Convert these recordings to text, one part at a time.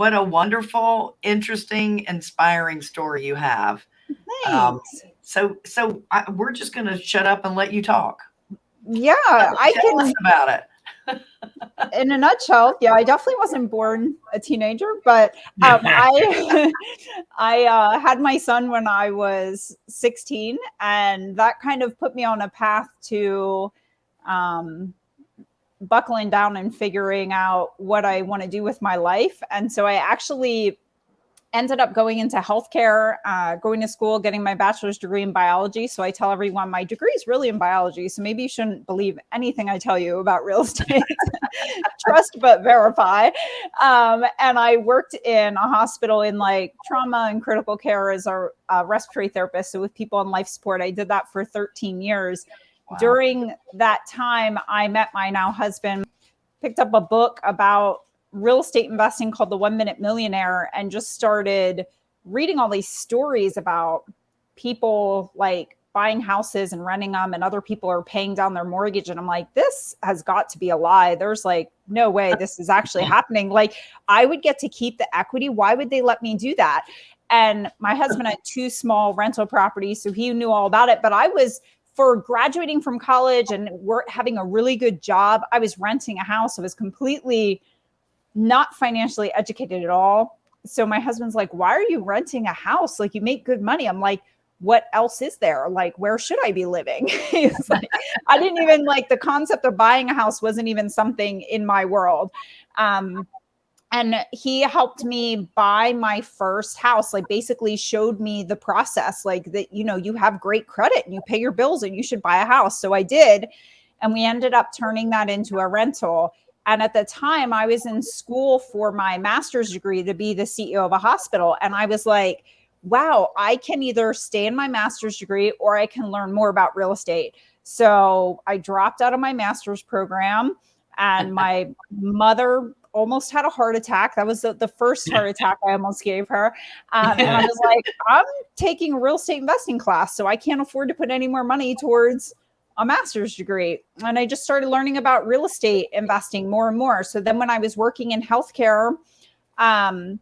what a wonderful, interesting, inspiring story you have. Um, so, so I, we're just going to shut up and let you talk. Yeah, I can about it. in a nutshell, yeah, I definitely wasn't born a teenager, but um, I I uh, had my son when I was 16, and that kind of put me on a path to um, buckling down and figuring out what I want to do with my life. And so I actually ended up going into healthcare, uh, going to school, getting my bachelor's degree in biology. So I tell everyone my degree is really in biology. So maybe you shouldn't believe anything I tell you about real estate. Trust but verify. Um, and I worked in a hospital in like trauma and critical care as a, a respiratory therapist. So with people on life support, I did that for 13 years. Wow. During that time, I met my now husband, picked up a book about real estate investing called The One Minute Millionaire and just started reading all these stories about people like buying houses and renting them and other people are paying down their mortgage and I'm like this has got to be a lie. There's like no way this is actually happening. Like I would get to keep the equity. Why would they let me do that? And my husband had two small rental properties so he knew all about it but I was for graduating from college and work having a really good job I was renting a house I was completely not financially educated at all. So my husband's like, why are you renting a house? Like you make good money. I'm like, what else is there? Like, where should I be living? like, I didn't even like the concept of buying a house wasn't even something in my world. Um, and he helped me buy my first house like basically showed me the process like that you know you have great credit and you pay your bills and you should buy a house so i did and we ended up turning that into a rental and at the time, I was in school for my master's degree to be the CEO of a hospital. And I was like, wow, I can either stay in my master's degree or I can learn more about real estate. So I dropped out of my master's program, and my mother almost had a heart attack. That was the, the first heart attack I almost gave her. Um, and I was like, I'm taking a real estate investing class, so I can't afford to put any more money towards a master's degree and I just started learning about real estate investing more and more. So then when I was working in healthcare, um,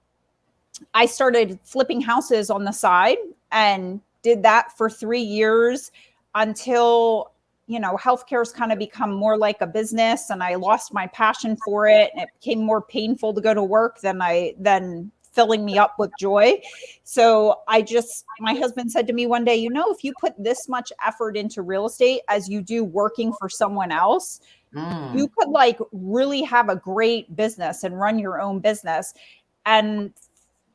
I started flipping houses on the side and did that for three years until you know healthcare's kind of become more like a business and i lost my passion for it and it became more painful to go to work than i than filling me up with joy. So I just, my husband said to me one day, you know, if you put this much effort into real estate as you do working for someone else, mm. you could like really have a great business and run your own business. And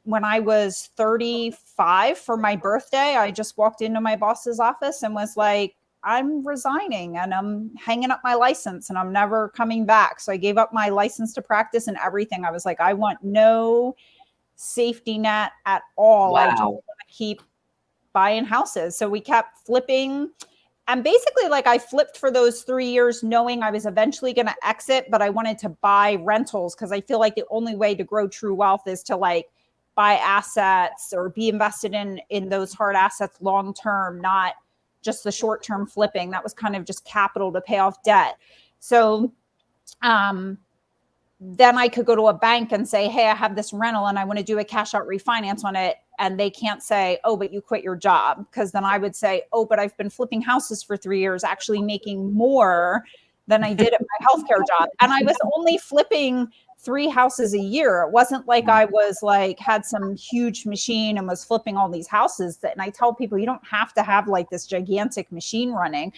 when I was 35 for my birthday, I just walked into my boss's office and was like, I'm resigning and I'm hanging up my license and I'm never coming back. So I gave up my license to practice and everything. I was like, I want no safety net at all. Wow. I just want to keep buying houses. So we kept flipping. And basically, like I flipped for those three years, knowing I was eventually going to exit, but I wanted to buy rentals because I feel like the only way to grow true wealth is to like buy assets or be invested in in those hard assets long term, not just the short term flipping. That was kind of just capital to pay off debt. So um then I could go to a bank and say, Hey, I have this rental and I want to do a cash out refinance on it. And they can't say, Oh, but you quit your job. Because then I would say, Oh, but I've been flipping houses for three years, actually making more than I did at my healthcare job. And I was only flipping three houses a year. It wasn't like I was like had some huge machine and was flipping all these houses. That, and I tell people you don't have to have like this gigantic machine running.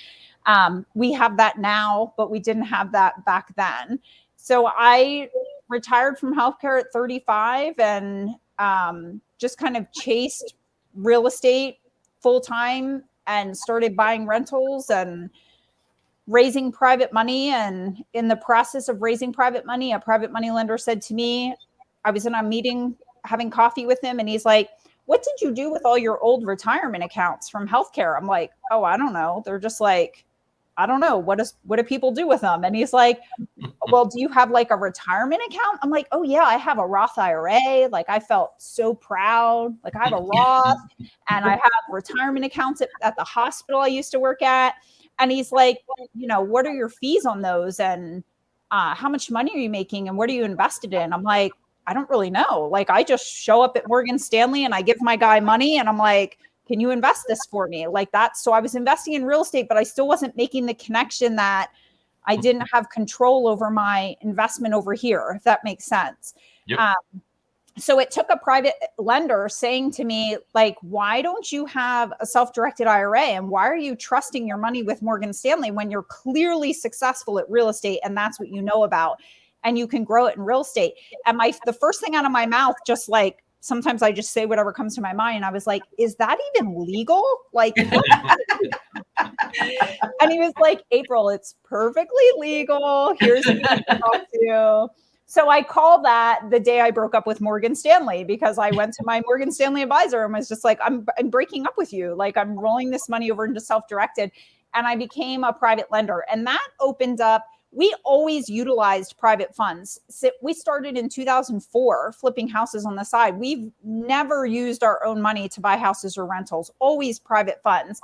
Um, we have that now, but we didn't have that back then. So I retired from healthcare at 35 and um, just kind of chased real estate full time and started buying rentals and raising private money. And in the process of raising private money, a private money lender said to me, I was in a meeting having coffee with him, and he's like, What did you do with all your old retirement accounts from healthcare? I'm like, Oh, I don't know. They're just like, I don't know what does what do people do with them? And he's like, Well, do you have like a retirement account? I'm like, Oh yeah, I have a Roth IRA. Like I felt so proud. Like I have a Roth and I have retirement accounts at, at the hospital I used to work at. And he's like, you know, what are your fees on those? And uh, how much money are you making and what are you invested in? I'm like, I don't really know. Like I just show up at Morgan Stanley and I give my guy money and I'm like, can you invest this for me? Like that. So I was investing in real estate, but I still wasn't making the connection that I didn't have control over my investment over here, if that makes sense. Yep. Um, so it took a private lender saying to me, like, why don't you have a self directed IRA? And why are you trusting your money with Morgan Stanley when you're clearly successful at real estate and that's what you know about? And you can grow it in real estate. And my the first thing out of my mouth, just like sometimes I just say whatever comes to my mind. I was like, is that even legal? Like, and he was like, April, it's perfectly legal. Here's who you can talk to. So I call that the day I broke up with Morgan Stanley because I went to my Morgan Stanley advisor and was just like, I'm, I'm breaking up with you. Like I'm rolling this money over into self-directed. And I became a private lender. And that opened up, we always utilized private funds. So we started in 2004 flipping houses on the side. We've never used our own money to buy houses or rentals, always private funds.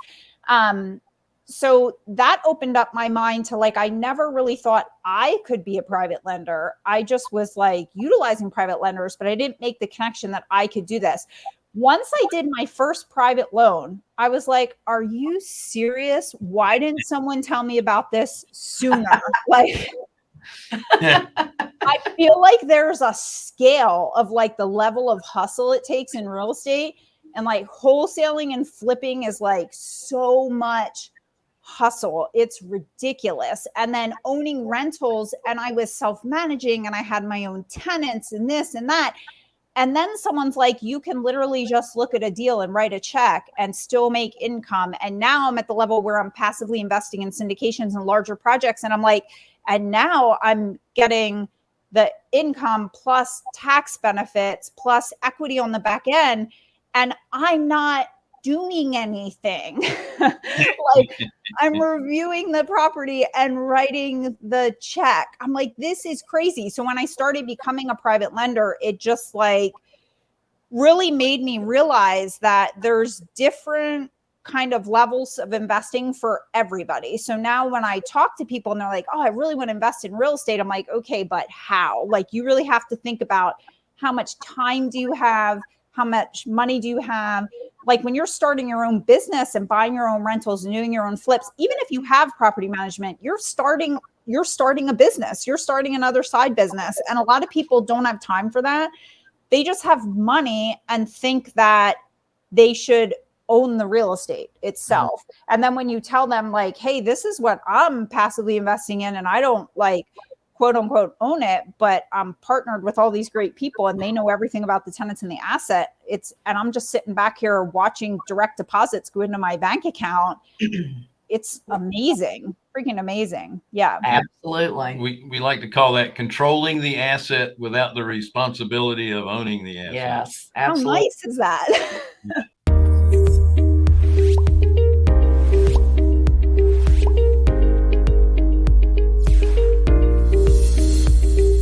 Um, so that opened up my mind to like, I never really thought I could be a private lender. I just was like utilizing private lenders, but I didn't make the connection that I could do this. Once I did my first private loan, I was like, Are you serious? Why didn't someone tell me about this sooner? like, I feel like there's a scale of like the level of hustle it takes in real estate. And like wholesaling and flipping is like so much hustle. It's ridiculous. And then owning rentals, and I was self managing and I had my own tenants and this and that. And then someone's like, you can literally just look at a deal and write a check and still make income. And now I'm at the level where I'm passively investing in syndications and larger projects. And I'm like, and now I'm getting the income plus tax benefits plus equity on the back end. And I'm not doing anything. like I'm reviewing the property and writing the check. I'm like, this is crazy. So when I started becoming a private lender, it just like really made me realize that there's different kind of levels of investing for everybody. So now when I talk to people and they're like, "Oh, I really want to invest in real estate." I'm like, "Okay, but how?" Like you really have to think about how much time do you have? How much money do you have? Like when you're starting your own business and buying your own rentals and doing your own flips, even if you have property management, you're starting you're starting a business. You're starting another side business. And a lot of people don't have time for that. They just have money and think that they should own the real estate itself. Mm-hmm. And then when you tell them like, "Hey, this is what I'm passively investing in and I don't like quote unquote own it, but I'm partnered with all these great people and they know everything about the tenants and the asset. It's and I'm just sitting back here watching direct deposits go into my bank account. it's amazing, freaking amazing. Yeah, absolutely. We we like to call that controlling the asset without the responsibility of owning the asset. Yes, absolutely. How nice is that?